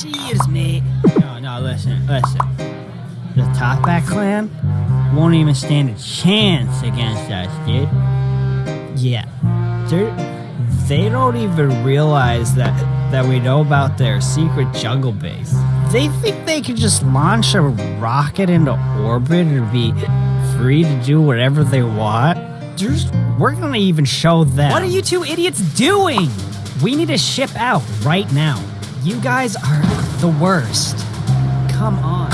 Cheers, mate. No, no, listen, listen. The Toppat clan won't even stand a chance against us, dude. Yeah. They're, they don't even realize that that we know about their secret jungle base. They think they can just launch a rocket into orbit and be free to do whatever they want. There's, we're gonna even show them. What are you two idiots doing? We need to ship out right now. You guys are the worst. Come on.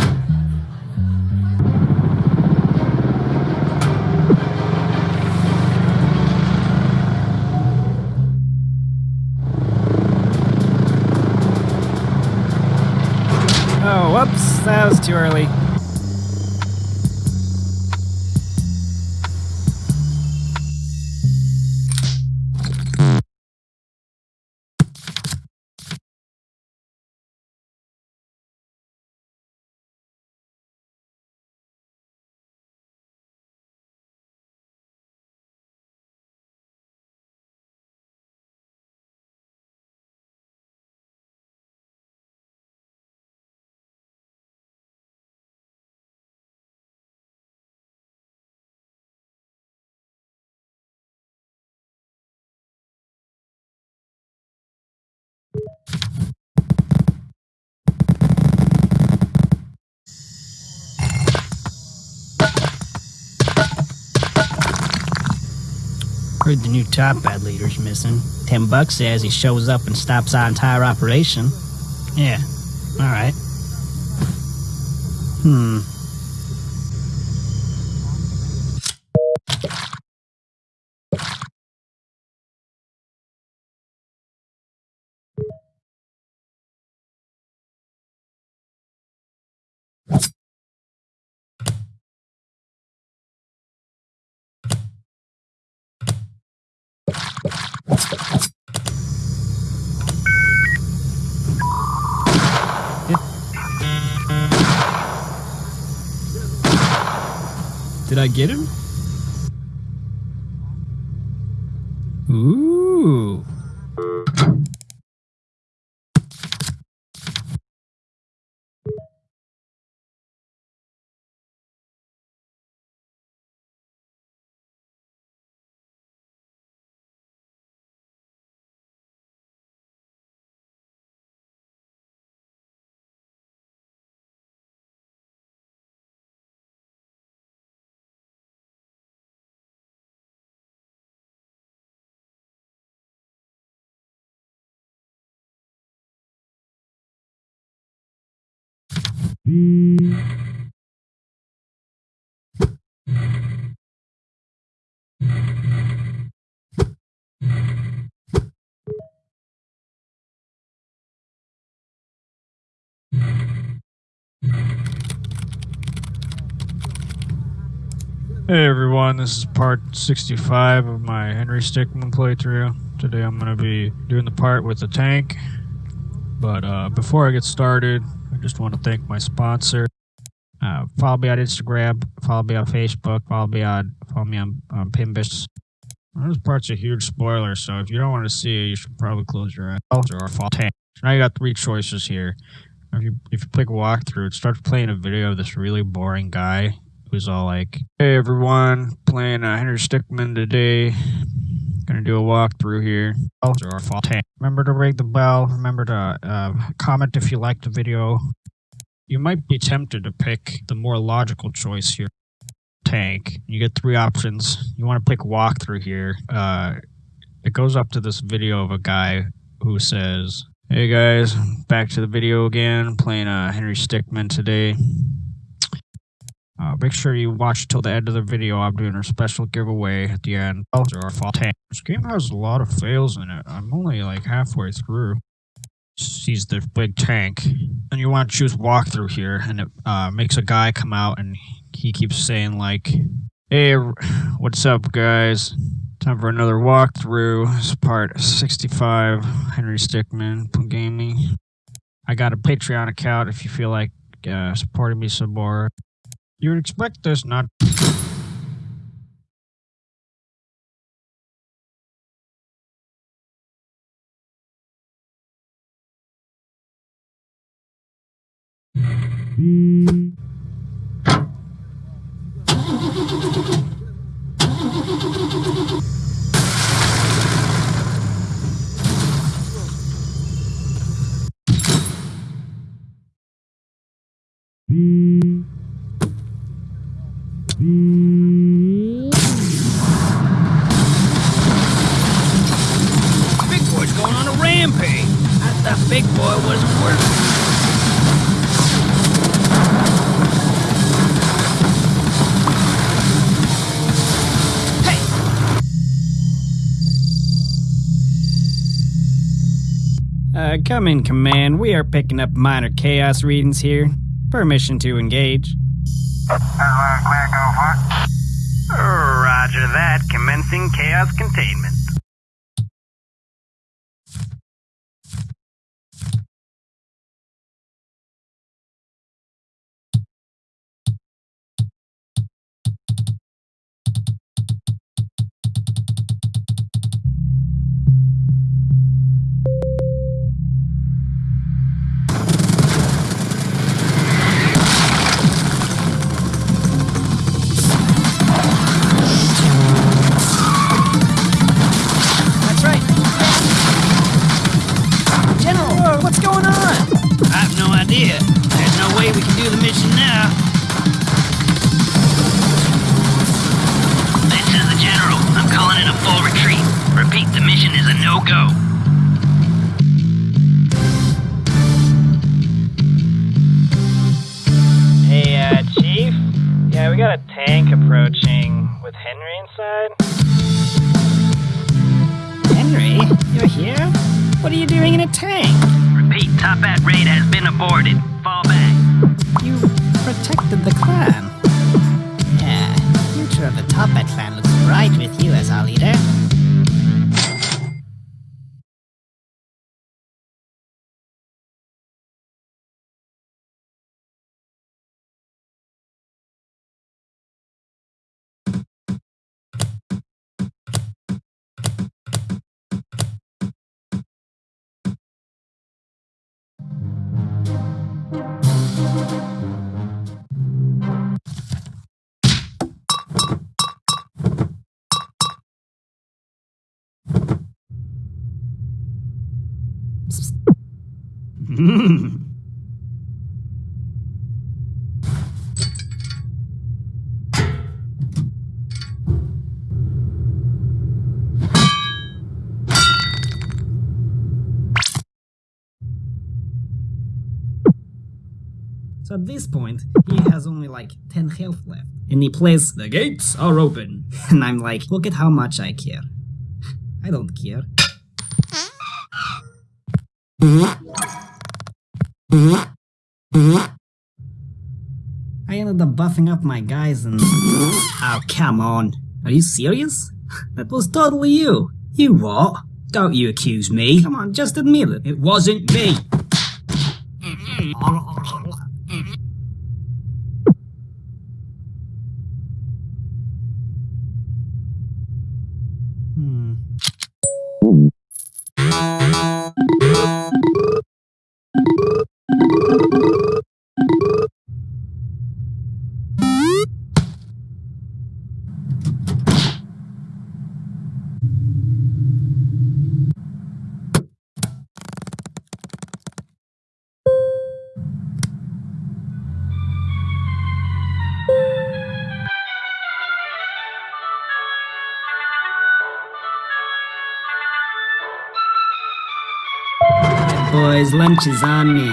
Oh, whoops, that was too early. Heard the new Toppat leader's missing. Ten bucks says he shows up and stops our entire operation. Yeah, alright. Hmm. Did I get him? Ooh. Hey everyone, this is part 65 of my Henry Stickmin playthrough. Today I'm going to be doing the part with the tank. But uh, before I get started, I just want to thank my sponsor. Uh, follow me on Instagram, follow me on Facebook, follow me on follow me on, on Pimbus. This part's a huge spoiler, so if you don't want to see it, you should probably close your eyes or fall. So now you got three choices here. If you if you click walkthrough, it starts playing a video of this really boring guy who's all like, "Hey everyone, playing uh, Henry Stickmin today. Gonna do a walkthrough here. Tank. Remember to ring the bell. Remember to uh, comment if you liked the video. You might be tempted to pick the more logical choice here. Tank. You get three options. You want to pick walkthrough here. Uh, it goes up to this video of a guy who says, "Hey guys, back to the video again. Playing uh, Henry Stickmin today." Uh, make sure you watch till the end of the video. I'm doing a special giveaway at the end. Or fall tank. This game has a lot of fails in it. I'm only like halfway through. Sees the big tank, and you want to choose walkthrough here, and it uh, makes a guy come out, and he keeps saying like, "Hey, what's up, guys? Time for another walkthrough. It's part 65. Henry Stickmin Gaming. I got a Patreon account if you feel like uh, supporting me some more." You expect this not Beep. Uh, come in, Command. We are picking up minor chaos readings here. Permission to engage. Roger that. Commencing chaos containment. You're here? What are you doing in a tank? Repeat, Toppat raid has been aborted. Fall back. You protected the clan. Yeah, future of the Toppat clan looks bright with you as our leader. So at this point, he has only like 10 health left. And he plays, The gates are open. And I'm like, Look at how much I care. I don't care. I ended up buffing up my guys and. Oh, come on. Are you serious? That was totally you. You what? Don't you accuse me. Come on, just admit it. It wasn't me. lunch is on me.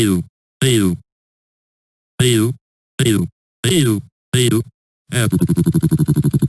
ペル、ペル、ペル、ペル、ペル、ペル、ペル、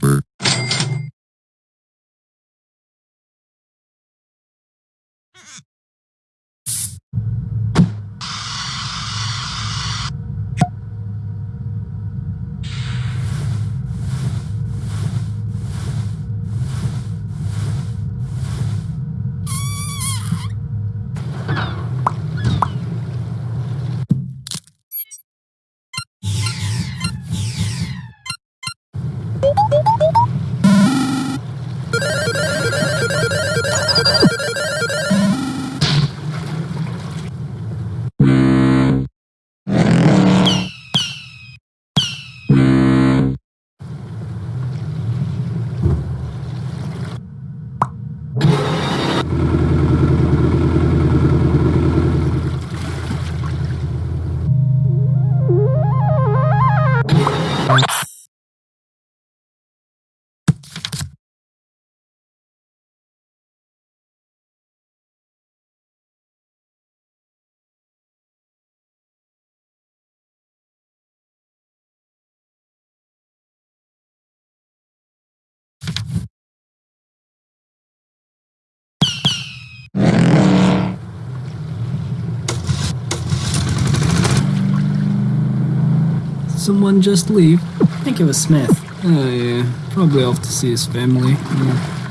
Someone just leave? I think it was Smith. Oh yeah, probably off to see his family. Yeah.